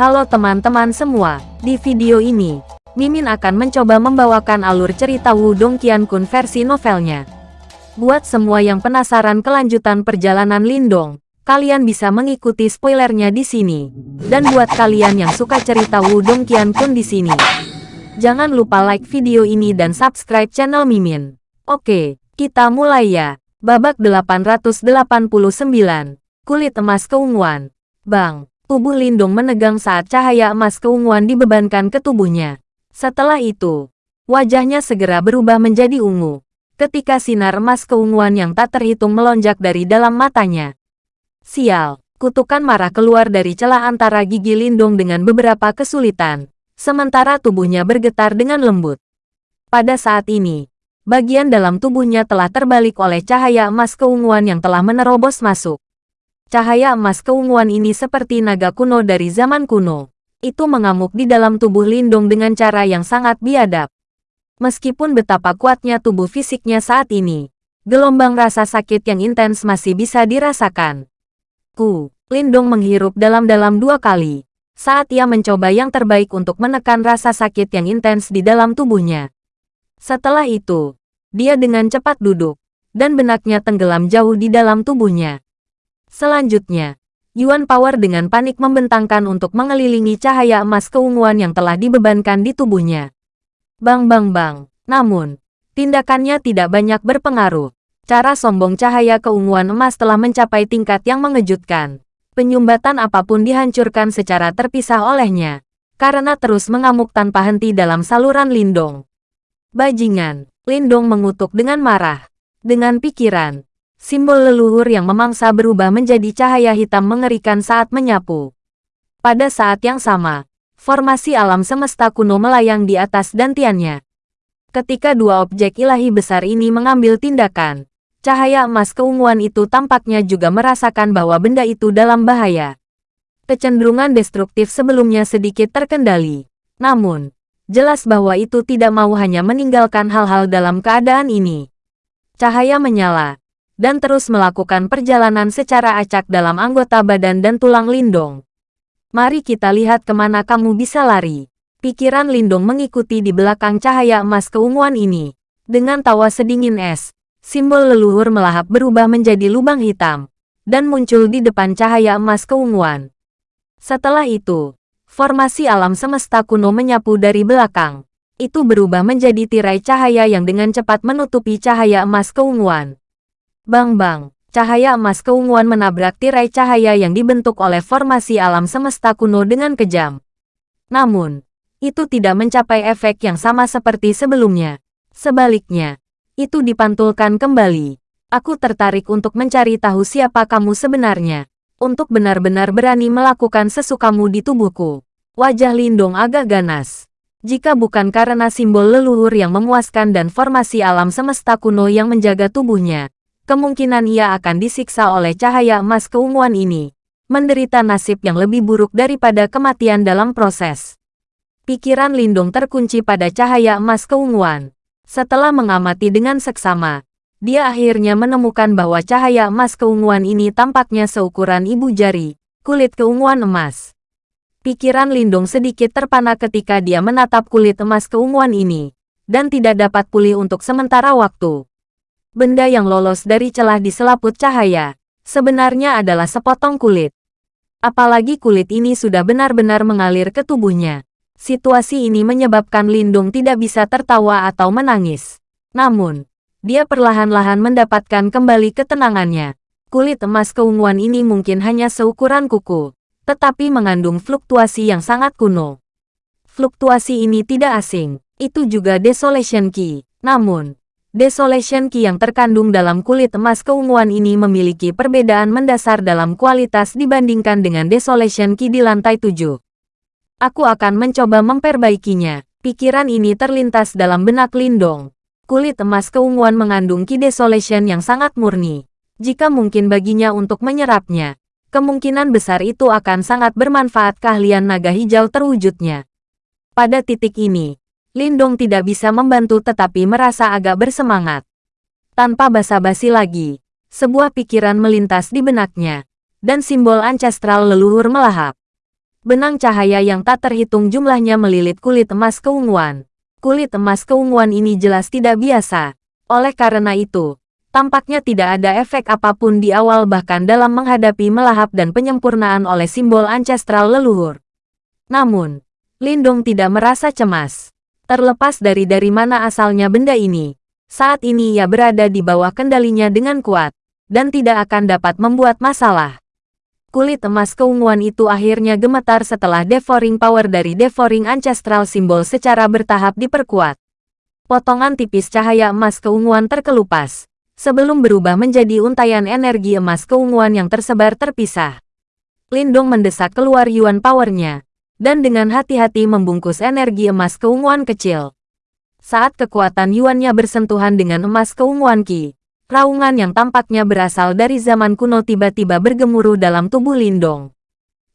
Halo teman-teman semua, di video ini, Mimin akan mencoba membawakan alur cerita Wudong Qiankun versi novelnya. Buat semua yang penasaran kelanjutan perjalanan Lindong, kalian bisa mengikuti spoilernya di sini. Dan buat kalian yang suka cerita Wudong Qiankun di sini, jangan lupa like video ini dan subscribe channel Mimin. Oke, kita mulai ya. Babak 889, Kulit Emas Keunguan. Bang, Tubuh Lindung menegang saat cahaya emas keunguan dibebankan ke tubuhnya. Setelah itu, wajahnya segera berubah menjadi ungu. Ketika sinar emas keunguan yang tak terhitung melonjak dari dalam matanya. Sial, kutukan marah keluar dari celah antara gigi Lindung dengan beberapa kesulitan. Sementara tubuhnya bergetar dengan lembut. Pada saat ini, bagian dalam tubuhnya telah terbalik oleh cahaya emas keunguan yang telah menerobos masuk. Cahaya emas keunguan ini seperti naga kuno dari zaman kuno. Itu mengamuk di dalam tubuh Lindung dengan cara yang sangat biadab. Meskipun betapa kuatnya tubuh fisiknya saat ini, gelombang rasa sakit yang intens masih bisa dirasakan. Ku, Lindung menghirup dalam-dalam dua kali, saat ia mencoba yang terbaik untuk menekan rasa sakit yang intens di dalam tubuhnya. Setelah itu, dia dengan cepat duduk, dan benaknya tenggelam jauh di dalam tubuhnya. Selanjutnya, Yuan Power dengan panik membentangkan untuk mengelilingi cahaya emas keunguan yang telah dibebankan di tubuhnya. Bang bang bang. Namun, tindakannya tidak banyak berpengaruh. Cara sombong cahaya keunguan emas telah mencapai tingkat yang mengejutkan. Penyumbatan apa pun dihancurkan secara terpisah olehnya. Karena terus mengamuk tanpa henti dalam saluran lindung. Bajingan, Lindong mengutuk dengan marah. Dengan pikiran, Simbol leluhur yang memangsa berubah menjadi cahaya hitam mengerikan saat menyapu. Pada saat yang sama, formasi alam semesta kuno melayang di atas dantiannya. Ketika dua objek ilahi besar ini mengambil tindakan, cahaya emas keunguan itu tampaknya juga merasakan bahwa benda itu dalam bahaya. Kecenderungan destruktif sebelumnya sedikit terkendali. Namun, jelas bahwa itu tidak mau hanya meninggalkan hal-hal dalam keadaan ini. Cahaya menyala, dan terus melakukan perjalanan secara acak dalam anggota badan dan tulang Lindong. Mari kita lihat ke mana kamu bisa lari. Pikiran Lindong mengikuti di belakang cahaya emas keunguan ini. Dengan tawa sedingin es, simbol leluhur melahap berubah menjadi lubang hitam, dan muncul di depan cahaya emas keunguan. Setelah itu, formasi alam semesta kuno menyapu dari belakang. Itu berubah menjadi tirai cahaya yang dengan cepat menutupi cahaya emas keunguan. Bang-bang, cahaya emas keunguan menabrak tirai cahaya yang dibentuk oleh formasi alam semesta kuno dengan kejam. Namun, itu tidak mencapai efek yang sama seperti sebelumnya. Sebaliknya, itu dipantulkan kembali. Aku tertarik untuk mencari tahu siapa kamu sebenarnya. Untuk benar-benar berani melakukan sesukamu di tubuhku. Wajah Lindong agak ganas. Jika bukan karena simbol leluhur yang memuaskan dan formasi alam semesta kuno yang menjaga tubuhnya, kemungkinan ia akan disiksa oleh cahaya emas keunguan ini, menderita nasib yang lebih buruk daripada kematian dalam proses. Pikiran Lindung terkunci pada cahaya emas keunguan. Setelah mengamati dengan seksama, dia akhirnya menemukan bahwa cahaya emas keunguan ini tampaknya seukuran ibu jari, kulit keunguan emas. Pikiran Lindung sedikit terpana ketika dia menatap kulit emas keunguan ini, dan tidak dapat pulih untuk sementara waktu. Benda yang lolos dari celah di selaput cahaya, sebenarnya adalah sepotong kulit. Apalagi kulit ini sudah benar-benar mengalir ke tubuhnya. Situasi ini menyebabkan Lindung tidak bisa tertawa atau menangis. Namun, dia perlahan-lahan mendapatkan kembali ketenangannya. Kulit emas keunguan ini mungkin hanya seukuran kuku, tetapi mengandung fluktuasi yang sangat kuno. Fluktuasi ini tidak asing, itu juga Desolation Key. Namun, Desolation Key yang terkandung dalam kulit emas keunguan ini memiliki perbedaan mendasar dalam kualitas dibandingkan dengan Desolation Key di lantai 7. Aku akan mencoba memperbaikinya. Pikiran ini terlintas dalam benak Lindong. Kulit emas keunguan mengandung Key Desolation yang sangat murni. Jika mungkin baginya untuk menyerapnya, kemungkinan besar itu akan sangat bermanfaat keahlian naga hijau terwujudnya. Pada titik ini, Lindong tidak bisa membantu tetapi merasa agak bersemangat. Tanpa basa-basi lagi, sebuah pikiran melintas di benaknya, dan simbol ancestral leluhur melahap. Benang cahaya yang tak terhitung jumlahnya melilit kulit emas keunguan. Kulit emas keunguan ini jelas tidak biasa. Oleh karena itu, tampaknya tidak ada efek apa pun di awal bahkan dalam menghadapi melahap dan penyempurnaan oleh simbol ancestral leluhur. Namun, Lindong tidak merasa cemas. Terlepas dari dari mana asalnya benda ini, saat ini ia berada di bawah kendalinya dengan kuat, dan tidak akan dapat membuat masalah. Kulit emas keunguan itu akhirnya gemetar setelah devouring power dari devouring ancestral simbol secara bertahap diperkuat. Potongan tipis cahaya emas keunguan terkelupas, sebelum berubah menjadi untayan energi emas keunguan yang tersebar terpisah. Lindong mendesak keluar Yuan powernya, dan dengan hati-hati membungkus energi emas keunguan kecil. Saat kekuatan Yuannya bersentuhan dengan emas keunguan Qi, Raungan yang tampaknya berasal dari zaman kuno tiba-tiba bergemuruh dalam tubuh Lindong.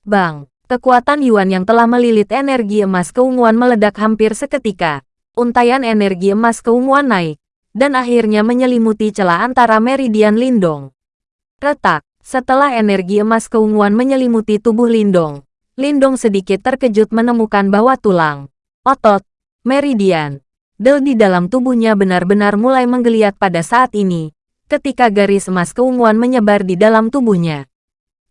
Bang, kekuatan Yuan yang telah melilit energi emas keunguan meledak hampir seketika. Untayan energi emas keunguan naik, dan akhirnya menyelimuti celah antara meridian Lindong. Retak, setelah energi emas keunguan menyelimuti tubuh Lindong, Lindong sedikit terkejut menemukan bahwa tulang, otot, meridian, del di dalam tubuhnya benar-benar mulai menggeliat pada saat ini, ketika garis emas keunguan menyebar di dalam tubuhnya.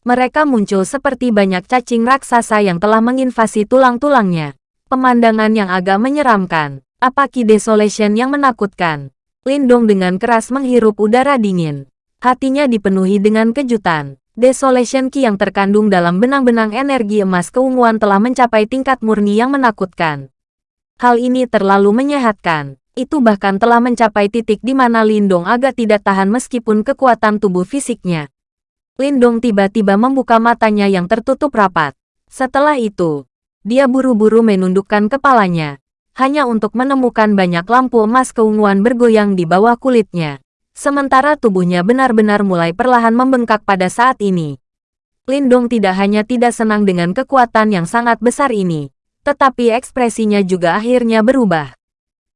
Mereka muncul seperti banyak cacing raksasa yang telah menginvasi tulang-tulangnya. Pemandangan yang agak menyeramkan. Apa Desolation yang menakutkan? Lindong dengan keras menghirup udara dingin. Hatinya dipenuhi dengan kejutan. Desolation Ki yang terkandung dalam benang-benang energi emas keunguan telah mencapai tingkat murni yang menakutkan. Hal ini terlalu menyehatkan itu bahkan telah mencapai titik di mana Lindong agak tidak tahan meskipun kekuatan tubuh fisiknya. Lindong tiba-tiba membuka matanya yang tertutup rapat. Setelah itu, dia buru-buru menundukkan kepalanya, hanya untuk menemukan banyak lampu emas keunguan bergoyang di bawah kulitnya. Sementara tubuhnya benar-benar mulai perlahan membengkak pada saat ini. Lindong tidak hanya tidak senang dengan kekuatan yang sangat besar ini, tetapi ekspresinya juga akhirnya berubah.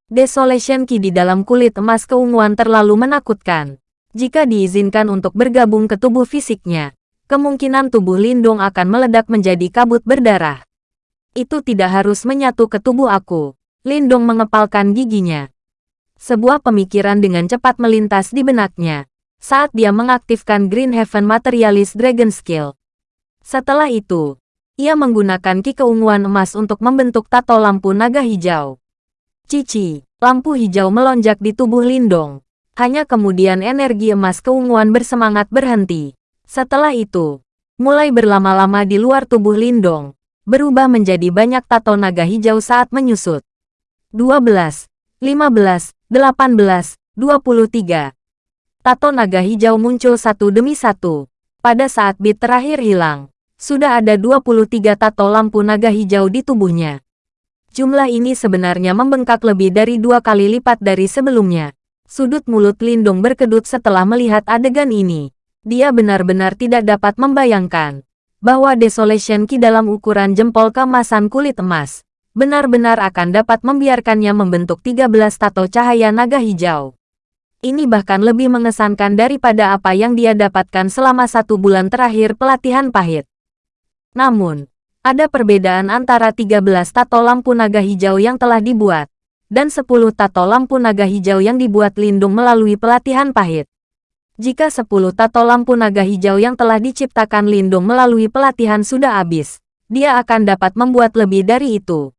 Desolation Ki di dalam kulit emas keunguan terlalu menakutkan. Jika diizinkan untuk bergabung ke tubuh fisiknya, kemungkinan tubuh Lindung akan meledak menjadi kabut berdarah. Itu tidak harus menyatu ke tubuh aku. Lindung mengepalkan giginya. Sebuah pemikiran dengan cepat melintas di benaknya saat dia mengaktifkan Green Heaven Materialist Dragon Skill. Setelah itu, ia menggunakan ki keunguan emas untuk membentuk tato lampu naga hijau. Cici, lampu hijau melonjak di tubuh Lindong. Hanya kemudian energi emas keunguan bersemangat berhenti. Setelah itu, mulai berlama-lama di luar tubuh Lindong, berubah menjadi banyak tato naga hijau saat menyusut. 12, 15, 18, 23. Tato naga hijau muncul satu demi satu. Pada saat bit terakhir hilang, sudah ada 23 tato lampu naga hijau di tubuhnya. Jumlah ini sebenarnya membengkak lebih dari dua kali lipat dari sebelumnya. Sudut mulut Lindung berkedut setelah melihat adegan ini. Dia benar-benar tidak dapat membayangkan bahwa Desolation Ki dalam ukuran jempol kemasan kulit emas benar-benar akan dapat membiarkannya membentuk 13 tato cahaya naga hijau. Ini bahkan lebih mengesankan daripada apa yang dia dapatkan selama satu bulan terakhir pelatihan pahit. Namun, ada perbedaan antara 13 tato lampu naga hijau yang telah dibuat, dan 10 tato lampu naga hijau yang dibuat Lindung melalui pelatihan pahit. Jika 10 tato lampu naga hijau yang telah diciptakan Lindung melalui pelatihan sudah habis, dia akan dapat membuat lebih dari itu.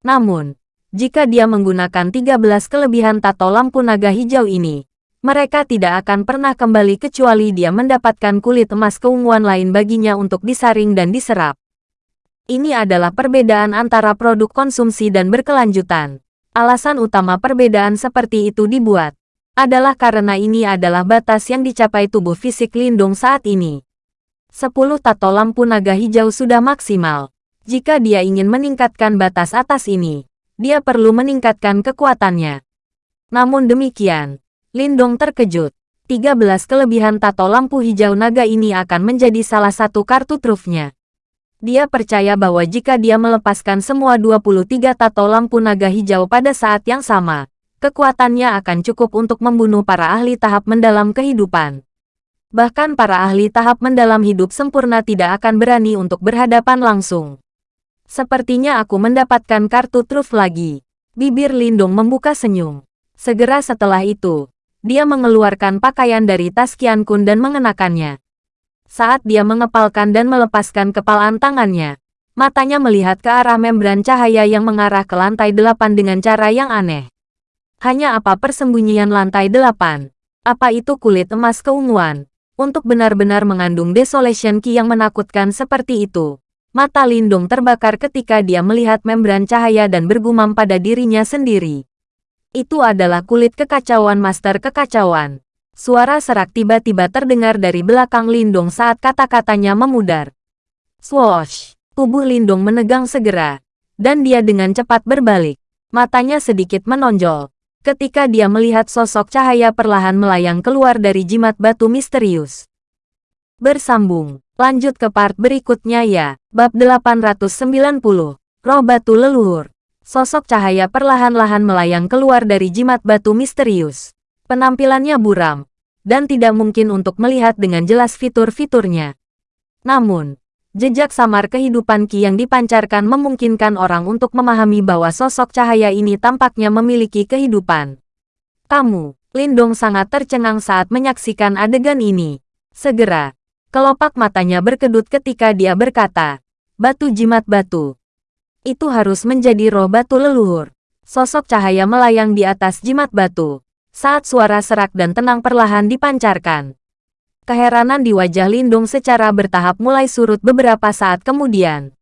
Namun, jika dia menggunakan 13 kelebihan tato lampu naga hijau ini, mereka tidak akan pernah kembali kecuali dia mendapatkan kulit emas keunguan lain baginya untuk disaring dan diserap. Ini adalah perbedaan antara produk konsumsi dan berkelanjutan. Alasan utama perbedaan seperti itu dibuat adalah karena ini adalah batas yang dicapai tubuh fisik Lindung saat ini. Sepuluh tato lampu naga hijau sudah maksimal. Jika dia ingin meningkatkan batas atas ini, dia perlu meningkatkan kekuatannya. Namun demikian, Lindong terkejut. 13 kelebihan tato lampu hijau naga ini akan menjadi salah satu kartu trufnya. Dia percaya bahwa jika dia melepaskan semua 23 tato lampu naga hijau pada saat yang sama, kekuatannya akan cukup untuk membunuh para ahli tahap mendalam kehidupan. Bahkan para ahli tahap mendalam hidup sempurna tidak akan berani untuk berhadapan langsung. Sepertinya aku mendapatkan kartu truf lagi. Bibir Lindong membuka senyum. Segera setelah itu, dia mengeluarkan pakaian dari tas Qian Kun dan mengenakannya. Saat dia mengepalkan dan melepaskan kepalan tangannya, matanya melihat ke arah membran cahaya yang mengarah ke lantai delapan dengan cara yang aneh. Hanya apa persembunyian lantai delapan? Apa itu kulit emas keunguan? Untuk benar-benar mengandung desolation key yang menakutkan seperti itu. Mata Lindung terbakar ketika dia melihat membran cahaya dan bergumam pada dirinya sendiri. Itu adalah kulit kekacauan master kekacauan. Suara serak tiba-tiba terdengar dari belakang Lindung saat kata-katanya memudar. Swoosh! Tubuh Lindung menegang segera. Dan dia dengan cepat berbalik. Matanya sedikit menonjol. Ketika dia melihat sosok cahaya perlahan melayang keluar dari jimat batu misterius. Bersambung. Lanjut ke part berikutnya ya. Bab 890. Roh Batu Leluhur. Sosok cahaya perlahan-lahan melayang keluar dari jimat batu misterius. Penampilannya buram, dan tidak mungkin untuk melihat dengan jelas fitur-fiturnya. Namun, jejak samar kehidupan Ki yang dipancarkan memungkinkan orang untuk memahami bahwa sosok cahaya ini tampaknya memiliki kehidupan. Kamu, Lindong sangat tercengang saat menyaksikan adegan ini. Segera, kelopak matanya berkedut ketika dia berkata, Batu jimat batu. Itu harus menjadi roh batu leluhur. Sosok cahaya melayang di atas jimat batu saat suara serak dan tenang perlahan dipancarkan. Keheranan di wajah Lindung secara bertahap mulai surut beberapa saat kemudian.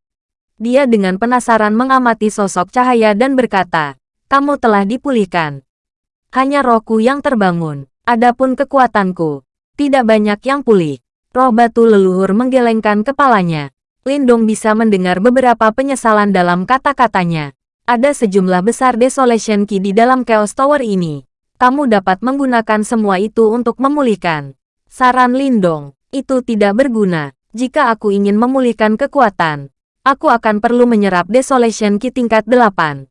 Dia dengan penasaran mengamati sosok cahaya dan berkata, kamu telah dipulihkan. Hanya rohku yang terbangun, adapun kekuatanku, tidak banyak yang pulih. Roh batu leluhur menggelengkan kepalanya. Lindong bisa mendengar beberapa penyesalan dalam kata-katanya. Ada sejumlah besar desolation key di dalam Chaos Tower ini kamu dapat menggunakan semua itu untuk memulihkan. Saran Lindong, itu tidak berguna. Jika aku ingin memulihkan kekuatan, aku akan perlu menyerap Desolation Ki tingkat 8.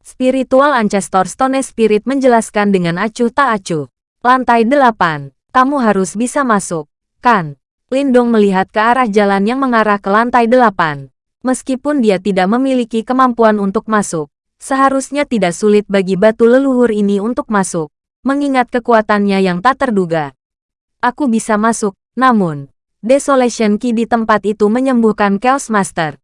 Spiritual Ancestor Stone Spirit menjelaskan dengan acuh tak acuh. Lantai 8, kamu harus bisa masuk, kan? Lindong melihat ke arah jalan yang mengarah ke lantai 8. Meskipun dia tidak memiliki kemampuan untuk masuk, Seharusnya tidak sulit bagi batu leluhur ini untuk masuk, mengingat kekuatannya yang tak terduga. Aku bisa masuk, namun, Desolation Key di tempat itu menyembuhkan Chaos Master.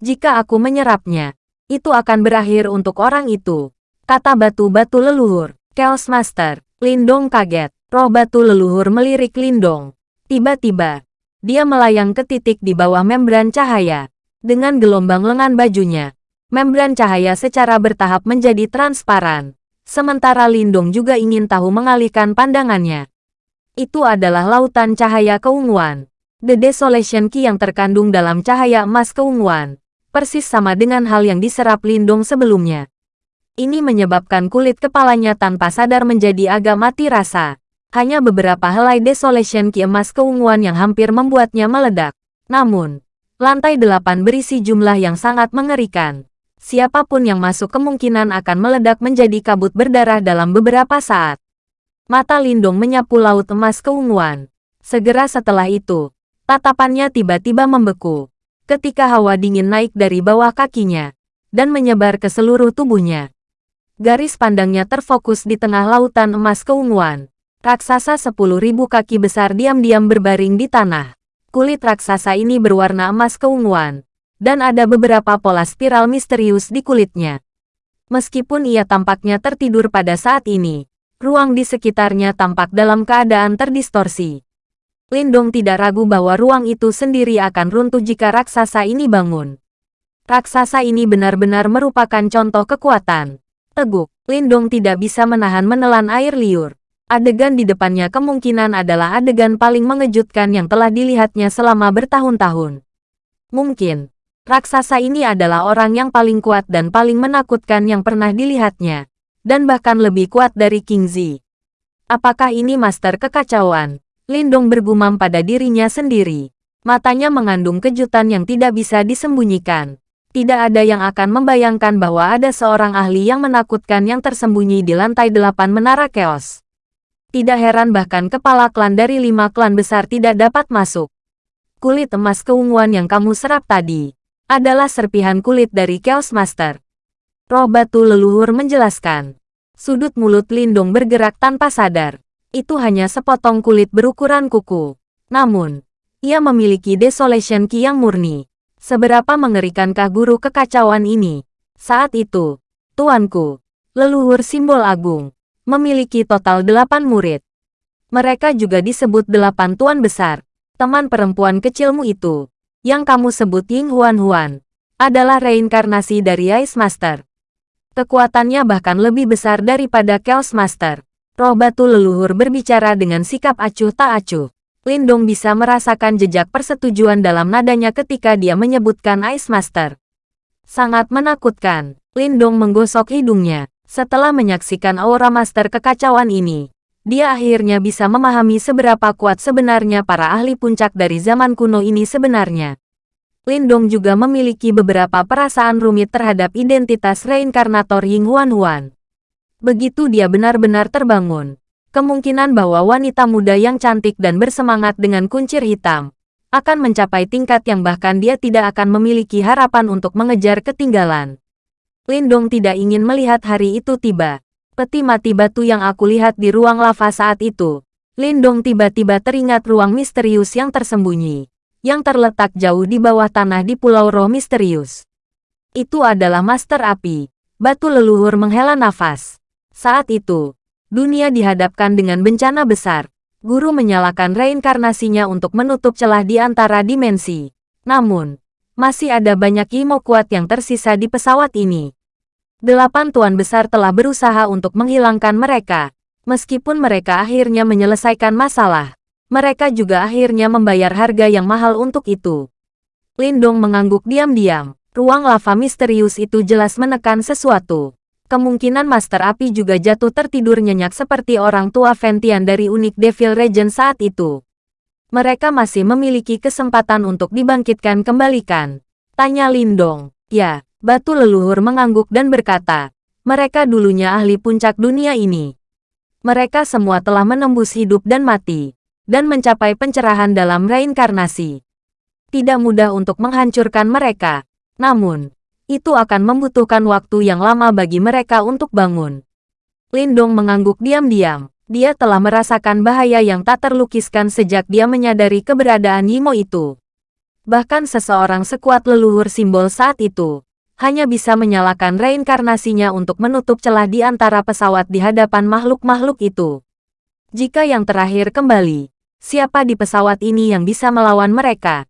Jika aku menyerapnya, itu akan berakhir untuk orang itu. Kata batu-batu leluhur, Chaos Master, Lindong kaget, roh batu leluhur melirik Lindong. Tiba-tiba, dia melayang ke titik di bawah membran cahaya. Dengan gelombang lengan bajunya, Membran cahaya secara bertahap menjadi transparan. Sementara Lindung juga ingin tahu mengalihkan pandangannya. Itu adalah lautan cahaya keunguan. The Desolation Key yang terkandung dalam cahaya emas keunguan. Persis sama dengan hal yang diserap Lindung sebelumnya. Ini menyebabkan kulit kepalanya tanpa sadar menjadi agak mati rasa. Hanya beberapa helai Desolation Key emas keunguan yang hampir membuatnya meledak. Namun, lantai delapan berisi jumlah yang sangat mengerikan siapa pun yang masuk kemungkinan akan meledak menjadi kabut berdarah dalam beberapa saat. Mata Lindung menyapu laut emas keunguan. Segera setelah itu, tatapannya tiba-tiba membeku. Ketika hawa dingin naik dari bawah kakinya, dan menyebar ke seluruh tubuhnya. Garis pandangnya terfokus di tengah lautan emas keunguan. Raksasa sepuluh ribu kaki besar diam-diam berbaring di tanah. Kulit raksasa ini berwarna emas keunguan, dan ada beberapa pola spiral misterius di kulitnya. Meskipun ia tampaknya tertidur pada saat ini, ruang di sekitarnya tampak dalam keadaan terdistorsi. Lindong tidak ragu bahwa ruang itu sendiri akan runtuh jika raksasa ini bangun. Raksasa ini benar-benar merupakan contoh kekuatan. Teguk, Lindong tidak bisa menahan menelan air liur. Adegan di depannya kemungkinan adalah adegan paling mengejutkan yang telah dilihatnya selama bertahun-tahun. Mungkin, Raksasa ini adalah orang yang paling kuat dan paling menakutkan yang pernah dilihatnya. Dan bahkan lebih kuat dari King Zi. Apakah ini master kekacauan? Lindong bergumam pada dirinya sendiri. Matanya mengandung kejutan yang tidak bisa disembunyikan. Tidak ada yang akan membayangkan bahwa ada seorang ahli yang menakutkan yang tersembunyi di lantai delapan menara keos. Tidak heran bahkan kepala klan dari lima klan besar tidak dapat masuk. Kulit emas keunguan yang kamu serap tadi adalah serpihan kulit dari Chaos Master. Roh batu leluhur menjelaskan. Sudut mulut Lindong bergerak tanpa sadar. Itu hanya sepotong kulit berukuran kuku. Namun, ia memiliki Desolation Ki yang murni. Seberapa mengerikankah guru kekacauan ini? Saat itu, tuanku, leluhur simbol agung, memiliki total delapan murid. Mereka juga disebut delapan tuan besar. Teman perempuan kecilmu itu, yang kamu sebut Ying Huan Huan, adalah reinkarnasi dari Ice Master. Kekuatannya bahkan lebih besar daripada Chaos Master. Roh batu leluhur berbicara dengan sikap acuh tak acuh. Lindong bisa merasakan jejak persetujuan dalam nadanya ketika dia menyebutkan Ice Master. Sangat menakutkan. Lindong menggosok hidungnya. Setelah menyaksikan aura master kekacauan ini, dia akhirnya bisa memahami seberapa kuat sebenarnya para ahli puncak dari zaman kuno ini sebenarnya. Lindong juga memiliki beberapa perasaan rumit terhadap identitas reinkarnator Ying Huan Huan. Begitu dia benar-benar terbangun, kemungkinan bahwa wanita muda yang cantik dan bersemangat dengan kuncir hitam akan mencapai tingkat yang bahkan dia tidak akan memiliki harapan untuk mengejar ketinggalan. Lindong tidak ingin melihat hari itu tiba. Peti mati batu yang aku lihat di ruang lava saat itu. Lindong tiba-tiba teringat ruang misterius yang tersembunyi yang terletak jauh di bawah tanah di Pulau Roh Misterius. Itu adalah Master Api. Batu leluhur menghela nafas. Saat itu, dunia dihadapkan dengan bencana besar. Guru menyalakan reinkarnasinya untuk menutup celah di antara dimensi. Namun, masih ada banyak imo kuat yang tersisa di pesawat ini. Delapan tuan besar telah berusaha untuk menghilangkan mereka, meskipun mereka akhirnya menyelesaikan masalah mereka juga akhirnya membayar harga yang mahal untuk itu. Lindong mengangguk diam-diam. Ruang lava misterius itu jelas menekan sesuatu. Kemungkinan Master Api juga jatuh tertidur nyenyak seperti orang tua Ventian dari unik Devil Regent saat itu. Mereka masih memiliki kesempatan untuk dibangkitkan kembalikan. Tanya Lindong. Ya, batu leluhur mengangguk dan berkata, mereka dulunya ahli puncak dunia ini. Mereka semua telah menembus hidup dan mati dan mencapai pencerahan dalam reinkarnasi. Tidak mudah untuk menghancurkan mereka, namun, itu akan membutuhkan waktu yang lama bagi mereka untuk bangun. Lindong mengangguk diam-diam. Dia telah merasakan bahaya yang tak terlukiskan sejak dia menyadari keberadaan Yimo itu. Bahkan seseorang sekuat leluhur simbol saat itu, hanya bisa menyalakan reinkarnasinya untuk menutup celah di antara pesawat di hadapan makhluk-makhluk itu. Jika yang terakhir kembali, Siapa di pesawat ini yang bisa melawan mereka?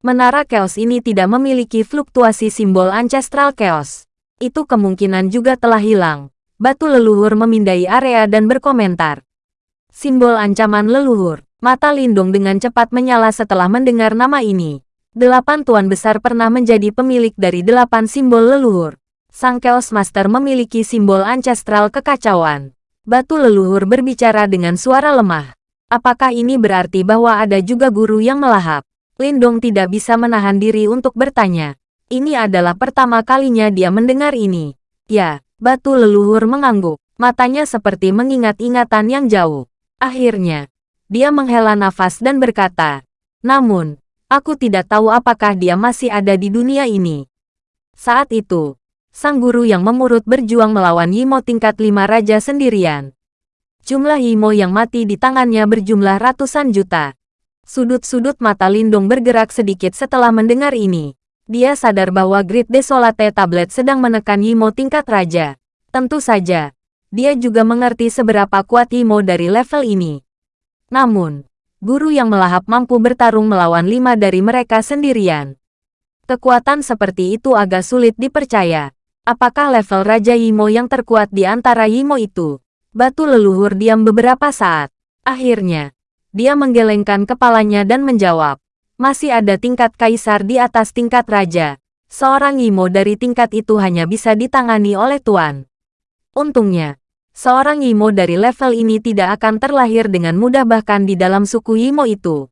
Menara Chaos ini tidak memiliki fluktuasi simbol Ancestral Chaos. Itu kemungkinan juga telah hilang. Batu leluhur memindai area dan berkomentar. Simbol ancaman leluhur. Mata Lindung dengan cepat menyala setelah mendengar nama ini. Delapan tuan besar pernah menjadi pemilik dari delapan simbol leluhur. Sang Chaos Master memiliki simbol ancestral kekacauan. Batu leluhur berbicara dengan suara lemah. Apakah ini berarti bahwa ada juga guru yang melahap? Lindong tidak bisa menahan diri untuk bertanya. Ini adalah pertama kalinya dia mendengar ini. Ya, batu leluhur mengangguk. Matanya seperti mengingat ingatan yang jauh. Akhirnya, dia menghela nafas dan berkata, Namun, aku tidak tahu apakah dia masih ada di dunia ini. Saat itu, sang guru yang memurut berjuang melawan Yimo tingkat lima raja sendirian. Jumlah Imo yang mati di tangannya berjumlah ratusan juta. Sudut-sudut mata Lindung bergerak sedikit setelah mendengar ini. Dia sadar bahwa Grid Desolate Tablet sedang menekan Imo tingkat raja. Tentu saja, dia juga mengerti seberapa kuat Imo dari level ini. Namun, guru yang melahap mampu bertarung melawan lima dari mereka sendirian. Kekuatan seperti itu agak sulit dipercaya. Apakah level Raja Imo yang terkuat di antara Imo itu? Batu leluhur diam beberapa saat. Akhirnya, dia menggelengkan kepalanya dan menjawab. Masih ada tingkat kaisar di atas tingkat raja. Seorang Imo dari tingkat itu hanya bisa ditangani oleh Tuan. Untungnya, seorang Imo dari level ini tidak akan terlahir dengan mudah bahkan di dalam suku Imo itu.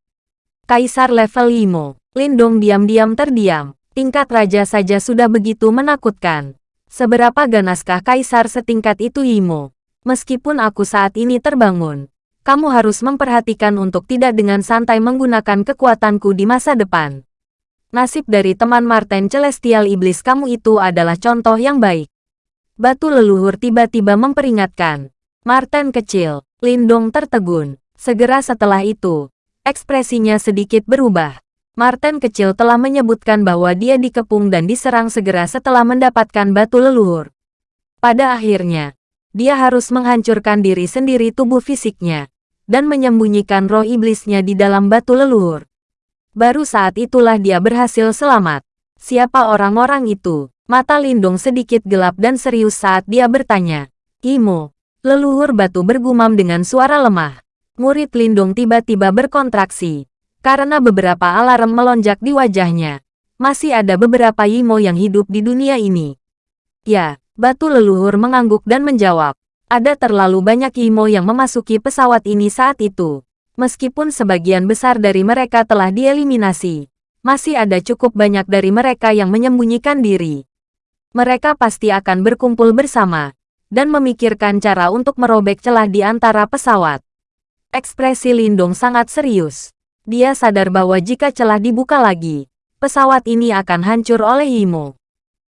Kaisar level Imo, Lindong diam-diam terdiam. Tingkat raja saja sudah begitu menakutkan. Seberapa ganaskah kaisar setingkat itu Imo? Meskipun aku saat ini terbangun, kamu harus memperhatikan untuk tidak dengan santai menggunakan kekuatanku di masa depan. Nasib dari teman Martin Celestial Iblis kamu itu adalah contoh yang baik. Batu leluhur tiba-tiba memperingatkan. Martin kecil, Lindong tertegun. Segera setelah itu, ekspresinya sedikit berubah. Martin kecil telah menyebutkan bahwa dia dikepung dan diserang segera setelah mendapatkan batu leluhur. Pada akhirnya, dia harus menghancurkan diri sendiri tubuh fisiknya, dan menyembunyikan roh iblisnya di dalam batu leluhur. Baru saat itulah dia berhasil selamat. Siapa orang-orang itu? Mata Lindung sedikit gelap dan serius saat dia bertanya. Imo, leluhur batu bergumam dengan suara lemah. Murid Lindung tiba-tiba berkontraksi. Karena beberapa alarm melonjak di wajahnya. Masih ada beberapa Imo yang hidup di dunia ini. Ya, batu leluhur mengangguk dan menjawab. Ada terlalu banyak Imo yang memasuki pesawat ini saat itu. Meskipun sebagian besar dari mereka telah dieliminasi, masih ada cukup banyak dari mereka yang menyembunyikan diri. Mereka pasti akan berkumpul bersama dan memikirkan cara untuk merobek celah di antara pesawat. Ekspresi Lindung sangat serius. Dia sadar bahwa jika celah dibuka lagi, pesawat ini akan hancur oleh Imo.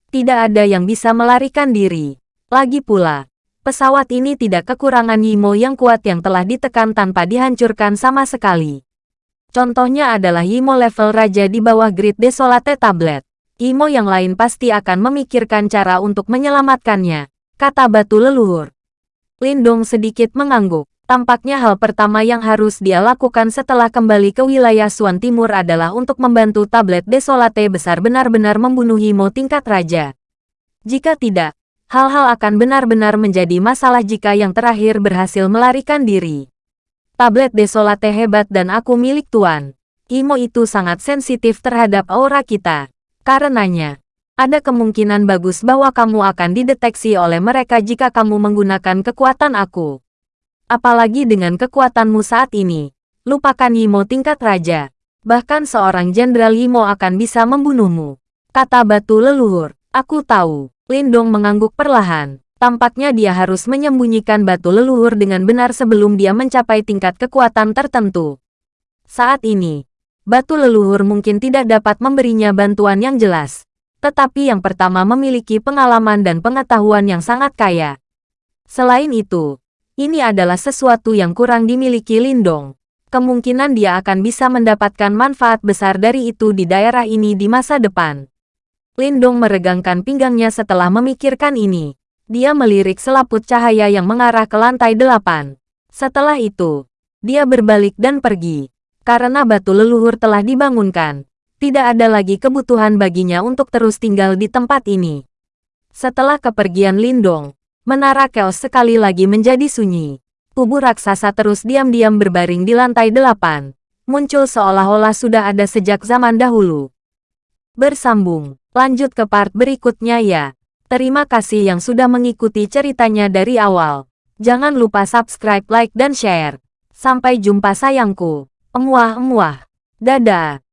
Tidak ada yang bisa melarikan diri. Lagi pula, pesawat ini tidak kekurangan Yimo yang kuat yang telah ditekan tanpa dihancurkan sama sekali. Contohnya adalah Yimo level raja di bawah Grid Desolate Tablet. Yimo yang lain pasti akan memikirkan cara untuk menyelamatkannya, kata batu leluhur. Lindong sedikit mengangguk. Tampaknya hal pertama yang harus dia lakukan setelah kembali ke wilayah Suan Timur adalah untuk membantu tablet Desolate besar benar-benar membunuh Yimo tingkat raja. Jika tidak, hal-hal akan benar-benar menjadi masalah jika yang terakhir berhasil melarikan diri. Tablet Desolate hebat dan aku milik Tuan. Imo itu sangat sensitif terhadap aura kita. Karenanya, ada kemungkinan bagus bahwa kamu akan dideteksi oleh mereka jika kamu menggunakan kekuatan aku. Apalagi dengan kekuatanmu saat ini. Lupakan Yimo tingkat raja. Bahkan seorang jenderal Yimo akan bisa membunuhmu. Kata batu leluhur. Aku tahu. Lindong mengangguk perlahan. Tampaknya dia harus menyembunyikan batu leluhur dengan benar sebelum dia mencapai tingkat kekuatan tertentu. Saat ini, batu leluhur mungkin tidak dapat memberinya bantuan yang jelas. Tetapi yang pertama memiliki pengalaman dan pengetahuan yang sangat kaya. Selain itu, ini adalah sesuatu yang kurang dimiliki Lindong. Kemungkinan dia akan bisa mendapatkan manfaat besar dari itu di daerah ini di masa depan. Lindong meregangkan pinggangnya setelah memikirkan ini. Dia melirik selaput cahaya yang mengarah ke lantai delapan. Setelah itu, dia berbalik dan pergi. Karena batu leluhur telah dibangunkan, tidak ada lagi kebutuhan baginya untuk terus tinggal di tempat ini. Setelah kepergian Lindong, menara Chaos sekali lagi menjadi sunyi. Tubuh raksasa terus diam-diam berbaring di lantai delapan. Muncul seolah-olah sudah ada sejak zaman dahulu. Bersambung. Lanjut ke part berikutnya ya. Terima kasih yang sudah mengikuti ceritanya dari awal. Jangan lupa subscribe, like, dan share. Sampai jumpa sayangku. Emuah-emuah. Dadah.